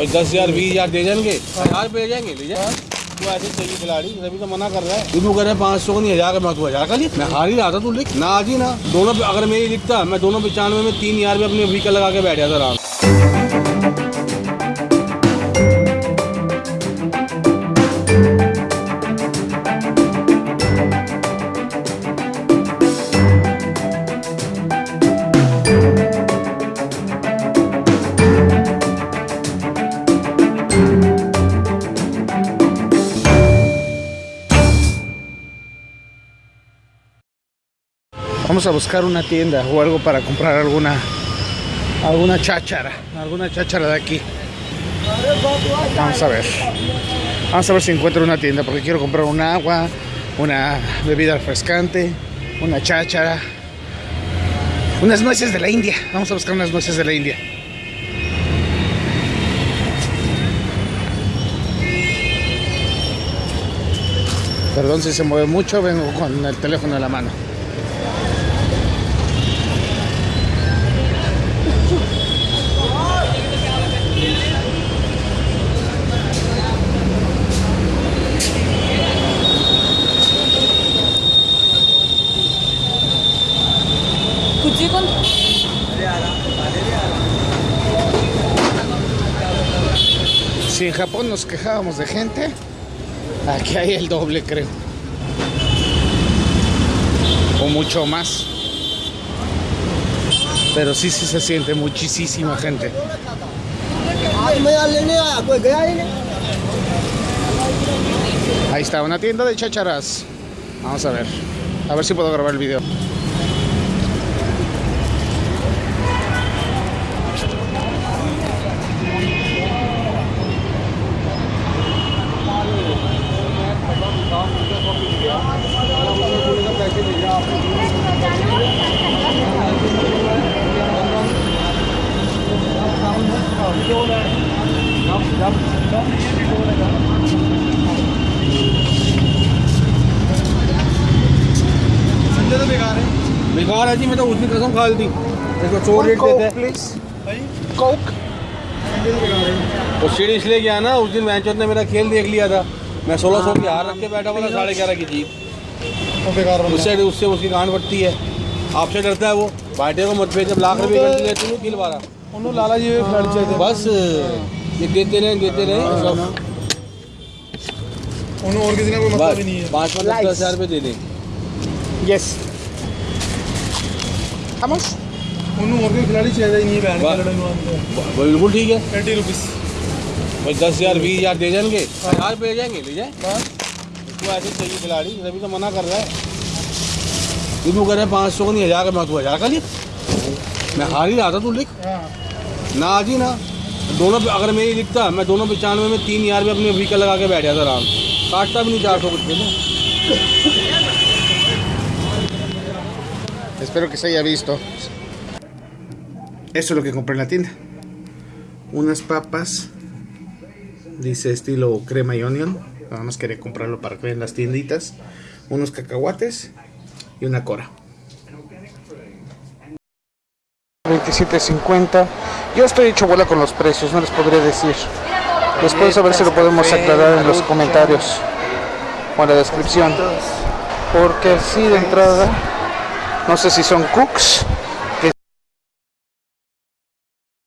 भाई दस हज़ार बीस हज़ार दे जाएँगे। हज़ार भेज जाएँगे ले जाए तू ऐसे चाहिए खिलाड़ी तभी तो मना कर रहा है। तू कह रहे पाँच सौ नहीं हज़ार का मैं तू हज़ार का लिख मैं हार ही रहा था तू लिख। ना आज ही ना दोनों पे अगर मैं ये लिखता मैं दोनों पचानवे में तीन हज़ार में अपने वीकल लगा के बैठ जाता आराम Vamos a buscar una tienda o algo para comprar alguna alguna cháchara, alguna cháchara de aquí. Vamos a ver. Vamos a ver si encuentro una tienda porque quiero comprar un agua, una bebida refrescante, una cháchara, unas nueces de la India. Vamos a buscar unas nueces de la India. Perdón si se mueve mucho, vengo con el teléfono en la mano. Si en Japón nos quejábamos de gente, aquí hay el doble, creo. O mucho más. Pero sí, sí se siente muchísima gente. Ahí está, una tienda de chacharas. Vamos a ver. A ver si puedo grabar el video. तो बेकार है बेकार है जी मैं तो उसकी कसम खा दी इसको चोर रेट देते हैं। प्लीज़ कोक वो सीढ़ी इसलिए गया ना उस दिन मैं ने मेरा खेल देख लिया था। मैं सोलह सौ की हार रख के बैठा हुआ था साढ़े ग्यारह की जीत। बेकार उससे उससे उसकी गांड बढ़ती है। आपसे डरता है वो। बाटे को मत पे जब लाख रुपये लाला जी खर्च बस। ये देते रहे देते रहे। हाँ, हाँ। उन्होंने और किसी ने कोई मतलब ही नहीं है। पाँच पाँच दस हज़ार रुपये दे दें यस हमस उन्होंने और कोई खिलाड़ी चाहिए नहीं है ही लड़ने वाले बिल्कुल ठीक है। थर्टी रुपीस भाई दस हज़ार बीस हज़ार दे जाएँगे। हाँ। हज़ार रुपये दे जाएँगे ले जाए। इसको ऐसे चाहिए खिलाड़ी रवि तो मना कर रहा है। ये तू कह रहे पाँच सौ नहीं हज़ार का मैं तो तू हज़ार का लिख मैं हार ही रहा था तू लिख। ना आज ही ना। दोनों पे अगर मैं ये लिखता मैं दोनों पचानवे में तीन हजार में अपने व्हीकल लगा के बैठ जाता आराम काटता भी नहीं चार सौ कुछ पे तो Espero que se haya visto. Eso es lo que compré en la tienda. Unas papas. Dice estilo crema y onion. Nada más quería comprarlo para que vean las tienditas. Unos cacahuates y una cora. 27.50. Yo estoy hecho bola con los precios, no les podría decir. Después a ver si lo podemos aclarar en los comentarios o en la descripción. Porque así de entrada, no sé si son cooks